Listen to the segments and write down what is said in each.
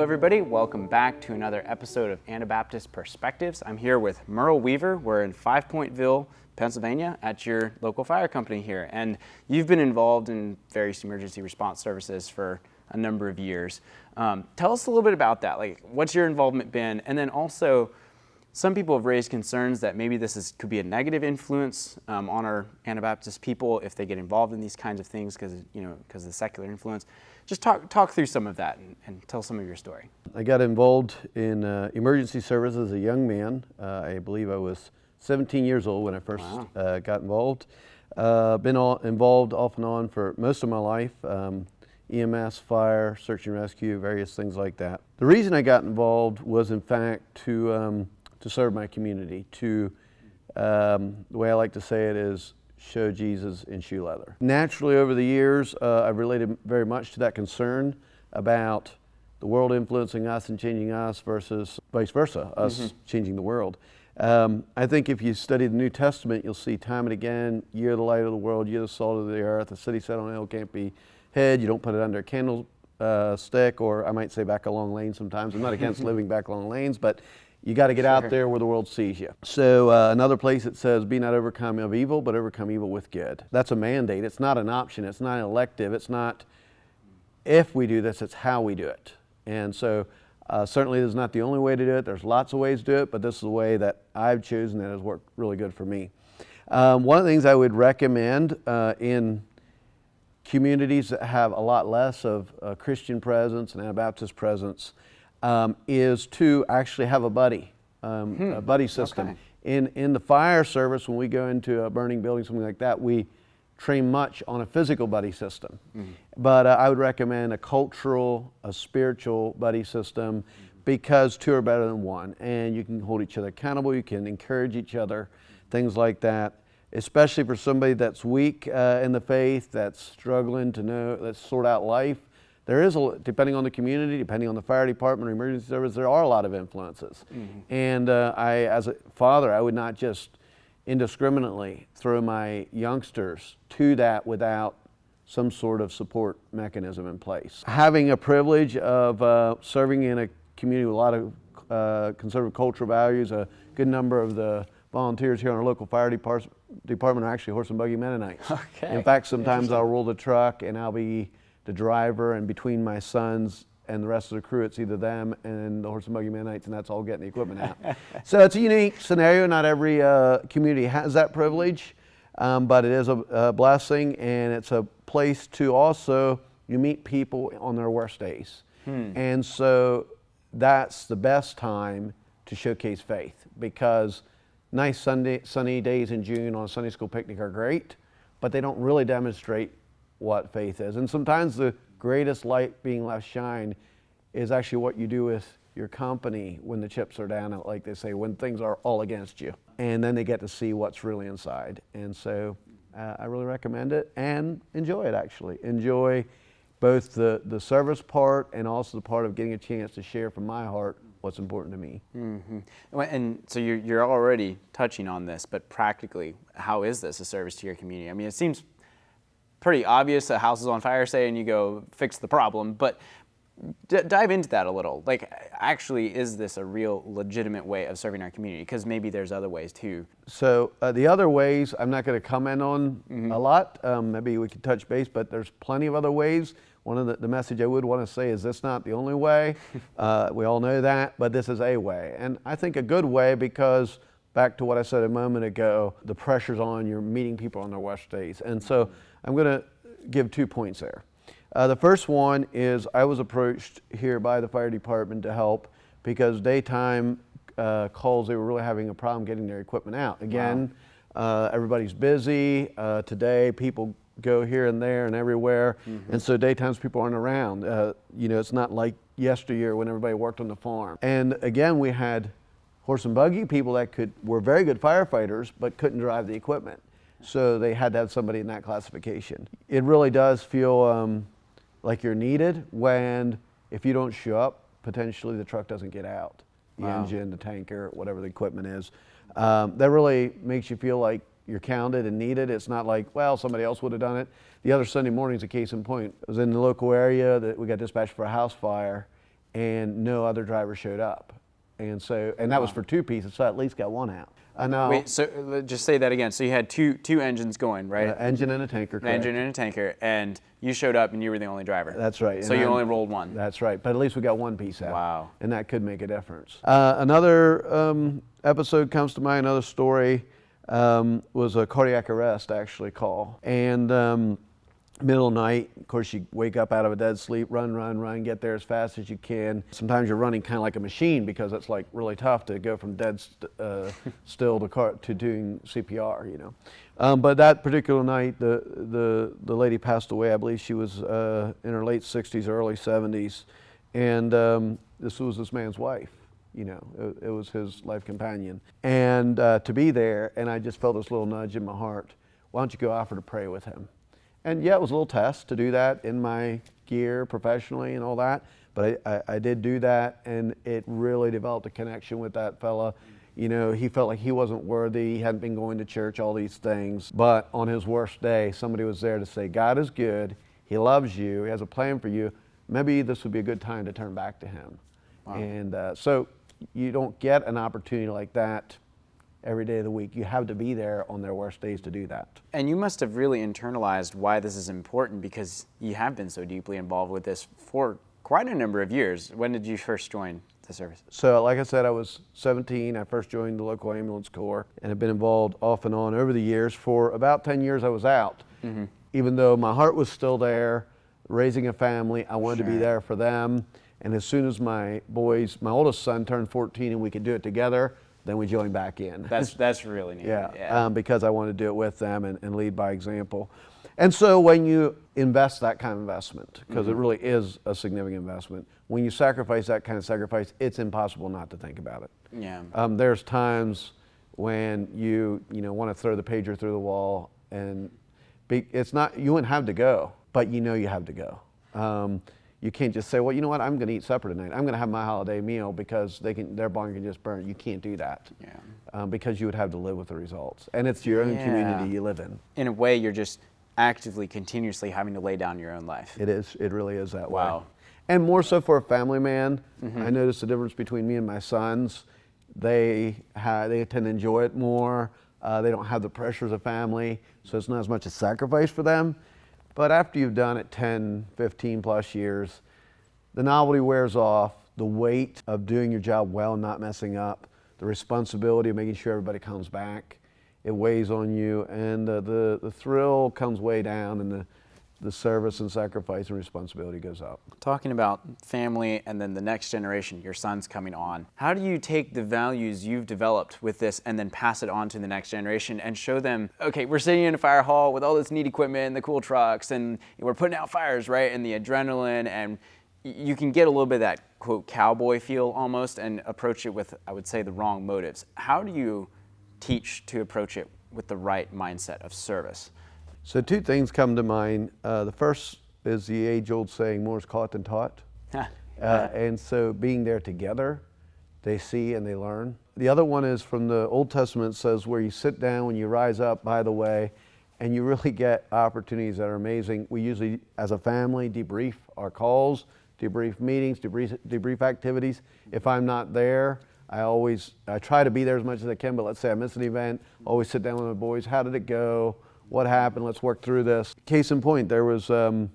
Everybody. Welcome back to another episode of Anabaptist Perspectives. I'm here with Merle Weaver. We're in Fivepointville, Pennsylvania, at your local fire company here. And you've been involved in various emergency response services for a number of years. Um, tell us a little bit about that. Like, what's your involvement been? And then also, some people have raised concerns that maybe this is, could be a negative influence um, on our Anabaptist people if they get involved in these kinds of things because you know because of the secular influence. Just talk talk through some of that and, and tell some of your story. I got involved in uh, emergency service as a young man. Uh, I believe I was 17 years old when I first wow. uh, got involved. Uh, been all involved off and on for most of my life. Um, EMS, fire, search and rescue, various things like that. The reason I got involved was in fact to um, to serve my community, to, um, the way I like to say it is, show Jesus in shoe leather. Naturally, over the years, uh, I've related very much to that concern about the world influencing us and changing us versus vice versa, us mm -hmm. changing the world. Um, I think if you study the New Testament, you'll see time and again, you're the light of the world, you're the salt of the earth, a city set on a hill can't be hid, you don't put it under a candle uh, stick, or I might say back along long lane sometimes. I'm not against living back long lanes, but you got to get sure. out there where the world sees you. So uh, another place it says, be not overcome of evil, but overcome evil with good. That's a mandate. It's not an option. It's not an elective. It's not if we do this, it's how we do it. And so uh, certainly this is not the only way to do it. There's lots of ways to do it, but this is the way that I've chosen that has worked really good for me. Um, one of the things I would recommend uh, in communities that have a lot less of Christian presence and Anabaptist presence um, is to actually have a buddy, um, hmm. a buddy system. Okay. In, in the fire service, when we go into a burning building, something like that, we train much on a physical buddy system. Mm -hmm. But uh, I would recommend a cultural, a spiritual buddy system mm -hmm. because two are better than one. And you can hold each other accountable, you can encourage each other, things like that. Especially for somebody that's weak uh, in the faith, that's struggling to know, let's sort out life there is, a, depending on the community, depending on the fire department or emergency service, there are a lot of influences. Mm -hmm. And uh, I, as a father, I would not just indiscriminately throw my youngsters to that without some sort of support mechanism in place. Having a privilege of uh, serving in a community with a lot of uh, conservative cultural values, a good number of the volunteers here on our local fire department are actually horse and buggy Mennonites. Okay. In fact, sometimes I'll roll the truck and I'll be the driver and between my sons and the rest of the crew, it's either them and the horse and buggy Mennonites, and that's all getting the equipment out. so it's a unique scenario. Not every uh, community has that privilege, um, but it is a, a, blessing, and it's a place to also you meet people on their worst days, hmm. and so that's the best time to showcase faith because nice Sunday, sunny days in June on a Sunday school picnic are great, but they don't really demonstrate what faith is. And sometimes the greatest light being left shine is actually what you do with your company when the chips are down, like they say, when things are all against you. And then they get to see what's really inside. And so uh, I really recommend it and enjoy it actually. Enjoy both the, the service part and also the part of getting a chance to share from my heart what's important to me. Mm -hmm. And so you're, you're already touching on this, but practically, how is this a service to your community? I mean, it seems pretty obvious a house is on fire, say, and you go fix the problem. But dive into that a little. Like, actually, is this a real legitimate way of serving our community? Because maybe there's other ways too. So uh, the other ways, I'm not going to comment on mm -hmm. a lot. Um, maybe we could touch base, but there's plenty of other ways. One of the, the message I would want to say is this not the only way. uh, we all know that, but this is a way. And I think a good way because back to what I said a moment ago, the pressure's on, you're meeting people on their worst days. And so I'm going to give two points there. Uh, the first one is I was approached here by the fire department to help because daytime uh, calls, they were really having a problem getting their equipment out. Again, wow. uh, everybody's busy. Uh, today, people go here and there and everywhere. Mm -hmm. And so daytimes people aren't around. Uh, you know, it's not like yesteryear when everybody worked on the farm. And again, we had horse and buggy people that could were very good firefighters but couldn't drive the equipment. So they had to have somebody in that classification. It really does feel um, like you're needed when if you don't show up, potentially the truck doesn't get out. The wow. engine, the tanker, whatever the equipment is. Um, that really makes you feel like you're counted and needed. It's not like, well, somebody else would have done it. The other Sunday morning is a case in point. I was in the local area that we got dispatched for a house fire and no other driver showed up. And so, and that was for two pieces, so I at least got one out. I know. Wait, so just say that again. So you had two two engines going, right? Uh, engine and a tanker. An correct. engine and a tanker, and you showed up and you were the only driver. That's right. So and you I'm- only rolled one. That's right. But at least we got one piece out. Wow. And that could make a difference. Uh, another um, episode comes to mind, another story um, was a cardiac arrest actually call. And um, middle night, of course, you wake up out of a dead sleep, run, run, run, get there as fast as you can. Sometimes you're running kind of like a machine because it's like really tough to go from dead st- uh, still to, car- to doing CPR, you know. Um, but that particular night, the, the, the lady passed away. I believe she was uh, in her late 60s, early 70s. And um, this was this man's wife, you know, it, it was his life companion. And uh, to be there, and I just felt this little nudge in my heart why don't you go offer to pray with him? And yeah, it was a little test to do that in my gear professionally and all that. But I, I, I did do that, and it really developed a connection with that fella. You know, he felt like he wasn't worthy, he hadn't been going to church, all these things. But on his worst day, somebody was there to say, God is good, He loves you, He has a plan for you. Maybe this would be a good time to turn back to Him. And uh, so you don't get an opportunity like that every day of the week. You have to be there on their worst days to do that. And you must have really internalized why this is important because you have been so deeply involved with this for quite a number of years. When did you first join the service? So, like I said, I was 17. I first joined the local ambulance corps and have been involved off and on over the years. For about 10 years, I was out. Mm-hmm. Even though my heart was still there, raising a family, I wanted to be there for them. And as soon as my boys, my oldest son turned 14 and we could do it together, then we join back in. That's that's really neat. Yeah, Um, because I want to do it with them and, and lead by example. And so when you invest that kind of investment, because it really is a significant investment, when you sacrifice that kind of sacrifice, it's impossible not to think about it. yeah. Um, there's times when you you know want to throw the pager through the wall, and be, it's not you wouldn't have to go, but you know you have to go. Um, you can't just say, well, you know what, I'm going to eat supper tonight. I'm going to have my holiday meal because they can their barn can just burn. You can't do that Yeah. um, because you would have to live with the results, and it's your own Yeah. community you live in. In a way, you're just actively, continuously having to lay down your own life. It is. It really is that way. Wow. And more so for a family man, I noticed the difference between me and my sons. They ha- they tend to enjoy it more. Uh, they don't have the pressures of family, so it's not as much a sacrifice for them. But after you've done it 10, 15 plus years, the novelty wears off. The weight of doing your job well and not messing up, the responsibility of making sure everybody comes back, it weighs on you, and uh, the the thrill comes way down, and the the service and sacrifice and responsibility goes up. Talking about family and then the next generation, your son's coming on. How do you take the values you've developed with this and then pass it on to the next generation and show them, okay, we're sitting in a fire hall with all this neat equipment, and the cool trucks, and we're putting out fires, right? And the adrenaline, and you can get a little bit of that quote cowboy feel almost and approach it with, I would say, the wrong motives. How do you teach to approach it with the right mindset of service? So two things come to mind. Uh, the first is the age-old saying, "More is caught than taught." Uh, and so being there together, they see and they learn. The other one is from the Old Testament says where you sit down when you rise up, by the way, and you really get opportunities that are amazing. We usually, as a family, debrief our calls, debrief meetings, debrief, debrief activities. If I'm not there, I always, I try to be there as much as I can, but let's say I miss an event, always sit down with my boys. How did it go? What happened? Let's work through this. Case in point, there was um,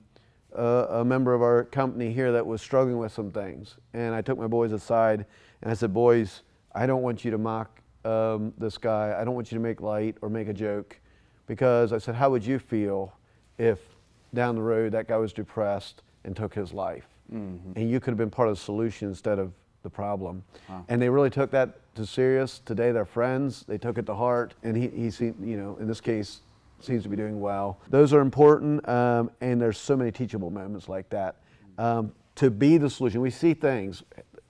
a, a member of our company here that was struggling with some things. And I took my boys aside and I said, Boys, I don't want you to mock um, this guy. I don't want you to make light or make a joke. Because I said, How would you feel if down the road that guy was depressed and took his life? And you could have been part of the solution instead of the problem. And they really took that to serious. Today they're friends. They took it to heart. And he, he seemed, you know, in this case, seems to be doing well. Those are important, um, and there's so many teachable moments like that. Um, to be the solution, we see things.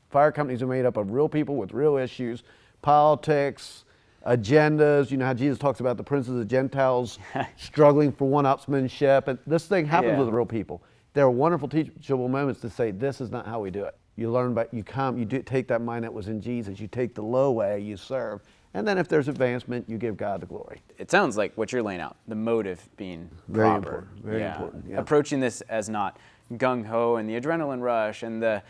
Fire companies are made up of real people with real issues, politics, agendas. You know how Jesus talks about the princes of Gentiles struggling for one-upsmanship, and this thing happens Yeah. with real people. There are wonderful teachable moments to say this is not how we do it. You learn, but you come, you do take that mind that was in Jesus. You take the low way, you serve, and then if there's advancement, you give God the glory. it sounds like what you're laying out, the motive being Very proper. important, very important, yeah. Approaching this as not gung ho and the adrenaline rush and the.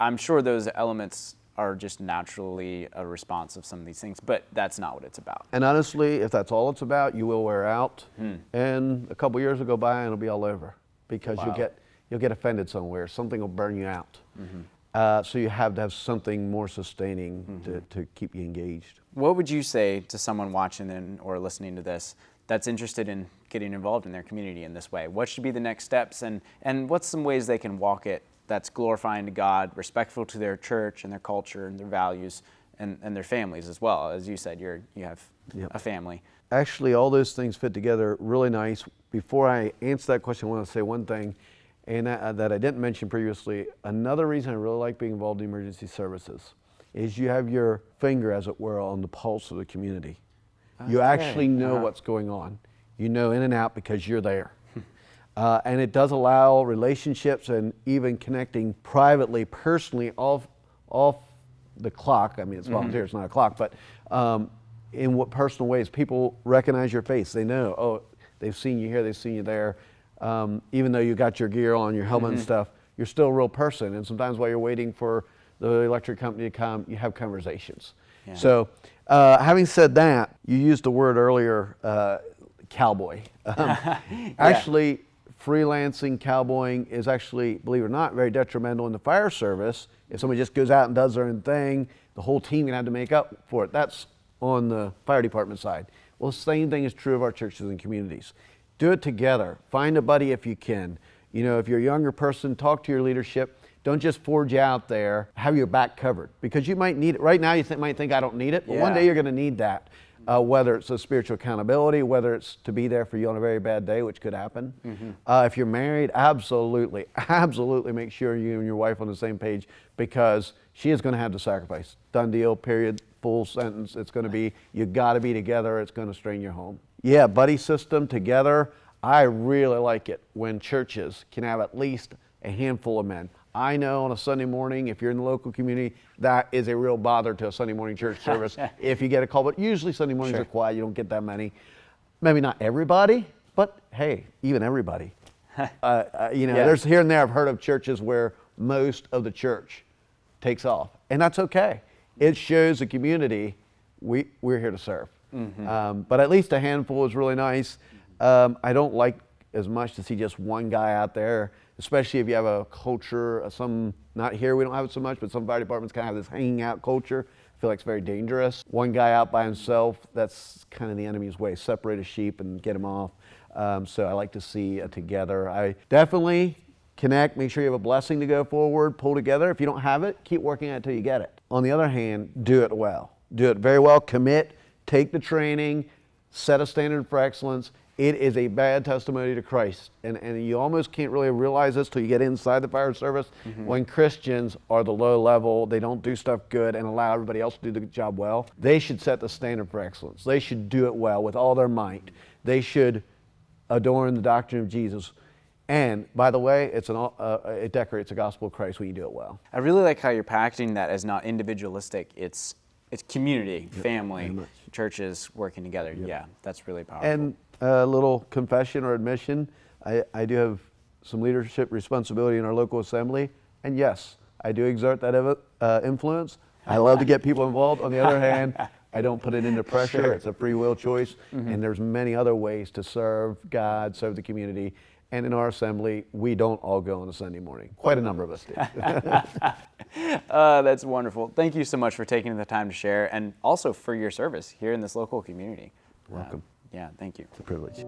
I'm sure those elements are just naturally a response of some of these things, but that's not what it's about. And honestly, if that's all it's about, you will wear out, hmm. and a couple years will go by and it'll be all over because Wow. you'll get you'll get offended somewhere. Something will burn you out. Mm-hmm. Uh, so you have to have something more sustaining to, to keep you engaged. What would you say to someone watching or listening to this that's interested in getting involved in their community in this way? What should be the next steps, and, and what's some ways they can walk it that's glorifying to God, respectful to their church and their culture and their values and, and their families as well? As you said, you're, you have Yep. a family. Actually, all those things fit together really nice. Before I answer that question, I want to say one thing, and that, that I didn't mention previously. Another reason I really like being involved in emergency services is you have your finger, as it were, on the pulse of the community. You actually know Uh-huh. what's going on. You know in and out because you're there. Uh, and it does allow relationships and even connecting privately, personally, off, off the clock. I mean, it's volunteer, it's not a clock, but um, in what personal ways people recognize your face. They know, oh, they've seen you here, they've seen you there. Um, even though you got your gear on, your helmet and stuff, you're still a real person. And sometimes while you're waiting for the electric company to come, you have conversations. Yeah. So, uh, having said that, you used the word earlier, uh, cowboy. Um, Actually, freelancing cowboying is actually, believe it or not, very detrimental in the fire service. If somebody just goes out and does their own thing, the whole team can have to make up for it. That's on the fire department side. Well, the same thing is true of our churches and communities. Do it together. Find a buddy if you can. You know, if you're a younger person, talk to your leadership. Don't just forge out there. Have your back covered because you might need it. Right now, you th- might think I don't need it, but one day you're going to need that. Uh, whether it's a spiritual accountability, whether it's to be there for you on a very bad day, which could happen. Uh, if you're married, absolutely, absolutely make sure you and your wife on the same page because she is going to have to sacrifice. Done deal. Period. Full sentence. It's going to be you got to be together. It's going to strain your home. Yeah, buddy system together. I really like it when churches can have at least a handful of men. I know on a Sunday morning, if you're in the local community, that is a real bother to a Sunday morning church service if you get a call. But usually Sunday mornings Sure. are quiet, you don't get that many. Maybe not everybody, but hey, even everybody. uh, uh, you know, Yeah. there's here and there I've heard of churches where most of the church takes off, and that's okay. It shows the community we, we're here to serve. Um, but at least a handful is really nice. Um, I don't like as much to see just one guy out there, especially if you have a culture, uh, some, not here, we don't have it so much, but some fire departments kind of have this hanging out culture. I feel like it's very dangerous. One guy out by himself, that's kind of the enemy's way. Separate a sheep and get him off. Um, so I like to see a together. I definitely connect, make sure you have a blessing to go forward, pull together. If you don't have it, keep working at it until you get it. On the other hand, do it well. Do it very well, commit, take the training, set a standard for excellence. It is a bad testimony to Christ. And, and you almost can't really realize this till you get inside the fire service when Christians are the low level, they don't do stuff good and allow everybody else to do the job well. They should set the standard for excellence. They should do it well with all their might. They should adorn the doctrine of Jesus. And by the way, it's an, uh, it decorates the gospel of Christ when you do it well. I really like how you're packaging that as not individualistic. It's it's community, family. Churches working together. Yeah, that's really powerful. And a little confession or admission I, I do have some leadership responsibility in our local assembly. And yes, I do exert that uh, influence. I love to get people involved. On the other hand, I don't put it into pressure. Sure. It's a free will choice. And there's many other ways to serve God, serve the community. And in our assembly, we don't all go on a Sunday morning. Quite a number of us do. Uh, that's wonderful. Thank you so much for taking the time to share and also for your service here in this local community. Welcome. Uh, yeah, thank you. It's a privilege.